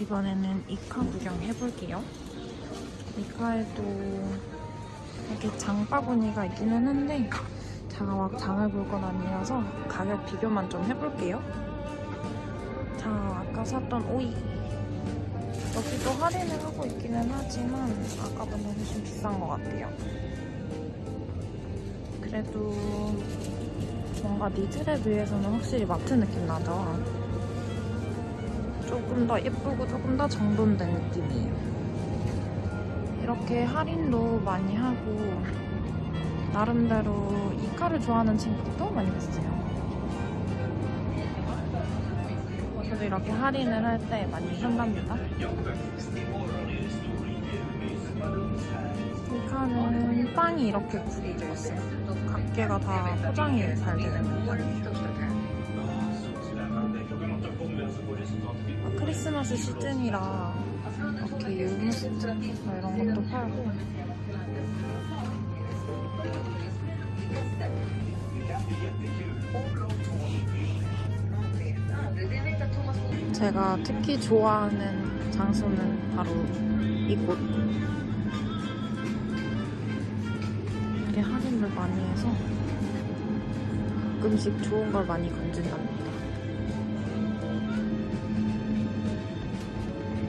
이번에는 이카 구경 해볼게요. 이카에도 이렇게 장바구니가 있기는 한데 제가 막 장을 볼 건 아니라서 가격 비교만 좀 해볼게요. 자, 아까 샀던 오이. 여기도 할인을 하고 있기는 하지만 아까보다 훨씬 비싼 것 같아요. 그래도 뭔가 니즐에 비해서는 확실히 마트 느낌 나죠? 조금 더 예쁘고 조금 더 정돈된 느낌이에요. 이렇게 할인도 많이 하고 나름대로 이카를 좋아하는 친구들도 많이 봤어요. 저도 이렇게 할인을 할 때 많이 산답니다. 이카는 빵이 이렇게 구겨져 있어요. 각개가 다 포장이 잘 되는 편이에요. 아, 크리스마스 시즌이라 이렇게 유무스트 이런 것도 팔고 제가 특히 좋아하는 장소는 바로 이곳 할인을 많이 해서 가끔씩 좋은 걸 많이 건진답니다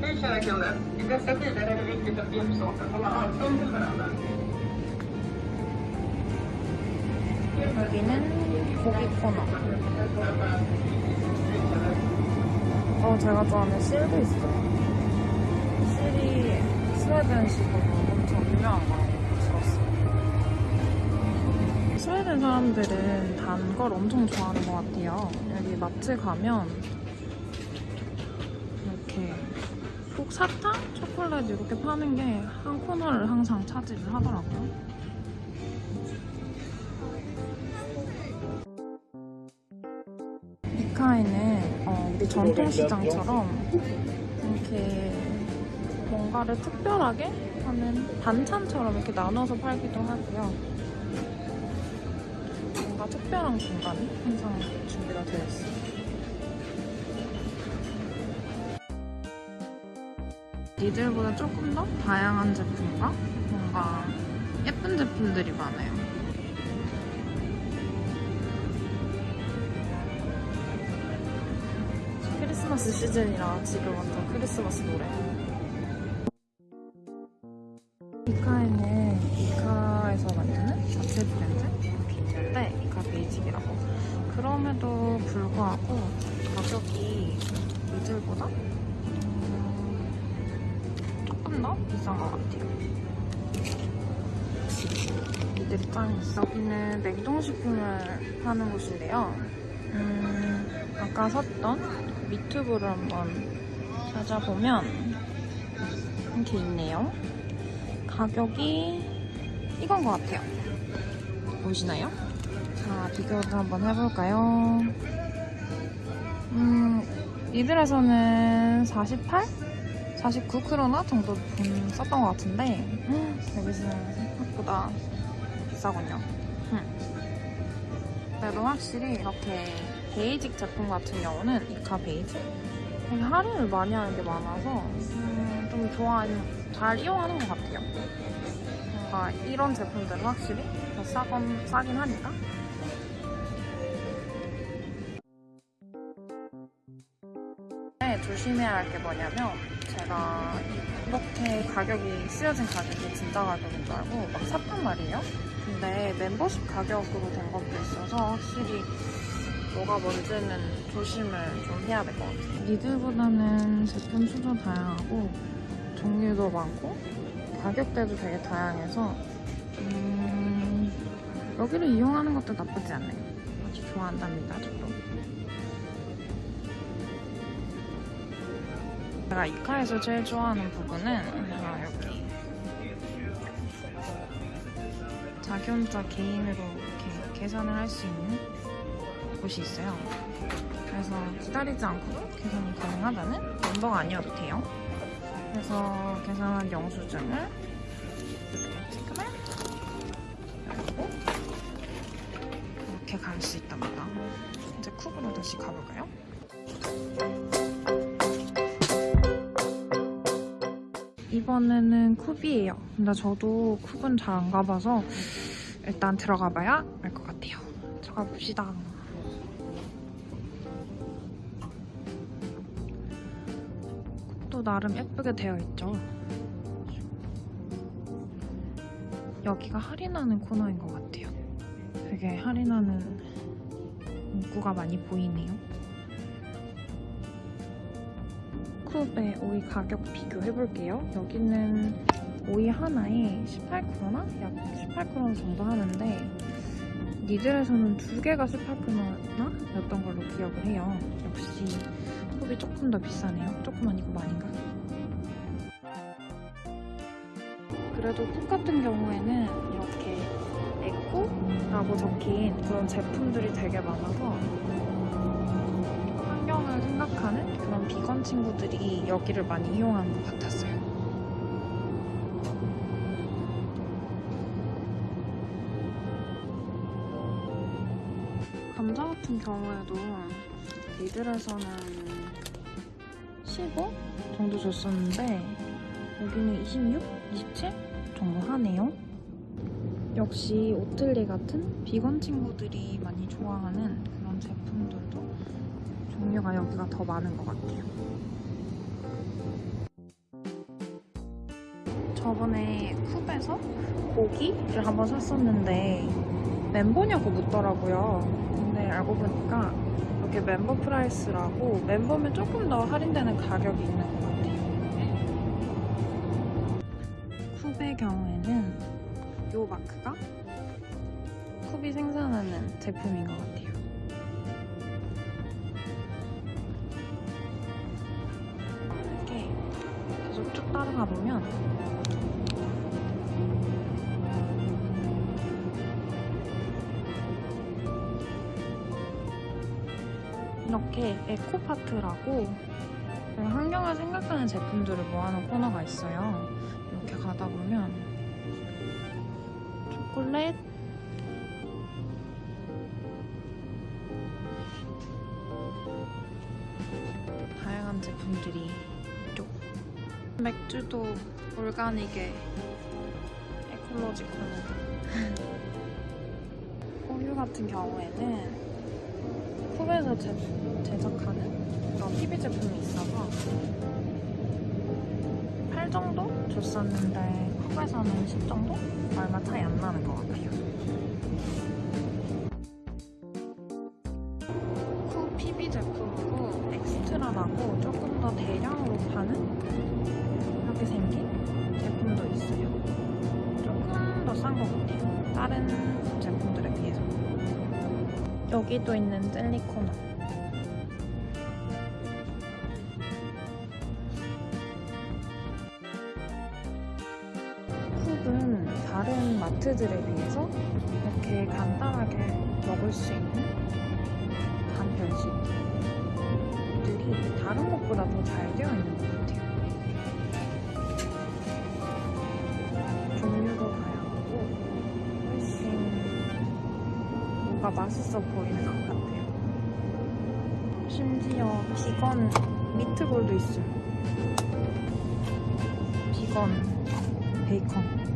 Hej kära kunder! I dessa tider är det viktigt att hjälpas åt att hålla avstånd till varandra. 여기는 고기 코너. 어, 제가 좋아하는 실도 있어요. 실이 스웨덴식으로 엄청 유명한 들었어요. 스웨덴 사람들은 단 걸 엄청 좋아하는 것 같아요. 여기 마트 가면 이렇게 꼭 사탕, 초콜릿 이렇게 파는 게 한 코너를 항상 차지를 하더라고요. 이카에는 어, 우리 전통시장처럼 이렇게 뭔가를 특별하게 하는 반찬처럼 이렇게 나눠서 팔기도 하고요. 특별한 공간이 항상 준비가 되어 있어요. 니들보다 조금 더 다양한 제품과 뭔가 예쁜 제품들이 많아요. 크리스마스 시즌이라 지금 완전 크리스마스 노래. 이카에는 이카에서 만드는 자체 브랜드 있는데 이카 베이직이라고. 그럼에도 불구하고 가격이 이들보다 음, 조금 더 비싼 것 같아요. 이들이 짱있어. 여기는 냉동식품을 파는 곳인데요. 음, 아까 샀던 미투브를 한번 찾아보면 이렇게 있네요. 가격이 이건 것 같아요. 보이시나요? 자, 비교를 한번 해볼까요? 음, 이들에서는 48? 49크로나 정도 돈 썼던 것 같은데 음, 여기서는 생각보다 비싸군요. 음. 그래도 확실히 이렇게 basic 제품 같은 경우는 ICA Basic 할인을 많이 하는 게 많아서 음, 좀 좋아하는 잘 이용하는 것 같아요. 뭔가 이런 제품들은 확실히 더 싸건, 싸긴 하니까. 네, 조심해야 할 게 뭐냐면 제가 이렇게 가격이 쓰여진 가격이 진짜 가격인 줄 알고 막 샀단 말이에요. 근데 멤버십 가격으로 된 것도 있어서 확실히 뭐가 뭔지는 조심을 좀 해야 될 것 같아요. 니들보다는 제품 수도 다양하고 종류도 많고 가격대도 되게 다양해서 음, 여기를 이용하는 것도 나쁘지 않아요. 아주 좋아한답니다, 저도. 제가 이카에서 제일 좋아하는 부분은 아, 여기 자기 혼자 개인으로 이렇게 계산을 할 수 있는 곳이 있어요. 그래서 기다리지 않고도 계산이 가능하다는 멤버가 아니어도 돼요. 그래서 계산한 영수증을 찍으면 열고 이렇게 갈 수 있답니다. 이제 쿡으로 다시 가볼까요? 이번에는 쿱이에요. 근데 저도 쿱은 잘 안 가봐서 일단 들어가 봐야 알 것 같아요. 들어가 봅시다. 나름 예쁘게 되어 있죠. 여기가 할인하는 코너인 것 같아요. 되게 할인하는 문구가 많이 보이네요. 쿱의 오이 가격 비교해볼게요. 여기는 오이 하나에 18크로나? 약 18크로나 정도 하는데 니들에서는 두 개가 18크로나 였던 걸로 기억을 해요. 역시 쿱이 조금 더 비싸네요. 조금 아니고 많이가. 그래도 쿱 같은 경우에는 이렇게 에코라고 적힌 그런 제품들이 되게 많아서 환경을 생각하는 그런 비건 친구들이 여기를 많이 이용하는 것 같았어요. 감자 같은 경우에도 리들에서는 15 정도 줬었는데 여기는 26, 27 정도 하네요. 역시 오틀리 같은 비건 친구들이 많이 좋아하는 그런 제품들도 종류가 여기가 더 많은 것 같아요. 저번에 Coop에서 고기를 한번 샀었는데 멤버냐고 묻더라고요. 근데 알고 보니까 여기 member price라고 멤버면 조금 더 할인되는 가격이 있는 것 같아요. Coop의 경우에는 이 마크가 쿱이 생산하는 제품인 것 같아요. 이렇게 계속 쭉 따라가 보면 이렇게 에코파트라고 환경을 생각하는 제품들을 모아놓은 코너가 있어요. 이렇게 가다 보면 초콜릿, 다양한 제품들이 있죠. 맥주도 올가닉에 에콜로지컬로 우유 같은 경우에는 쿱에서 제, 제작하는 그런 PB 제품이 있어서 8 정도 줬었는데 Coop에서는 10 정도? 얼마 차이 안 나는 것 같아요. Coop PB 제품으로 Xtra라고 조금 더 대량으로 파는 이렇게 생긴 제품도 있어요. 조금 더 싼 것 같아요. 다른 비해서. 여기도 있는 젤리 코너. 쿱은 다른 마트들에 비해서 이렇게 간단하게 먹을 수 있는 단편식들이 다른 곳보다 더 잘 되어 있는 것 같아요. 뭔가 맛있어 보이는 것 같아요. 심지어 비건 미트볼도 있어요. 비건 베이컨.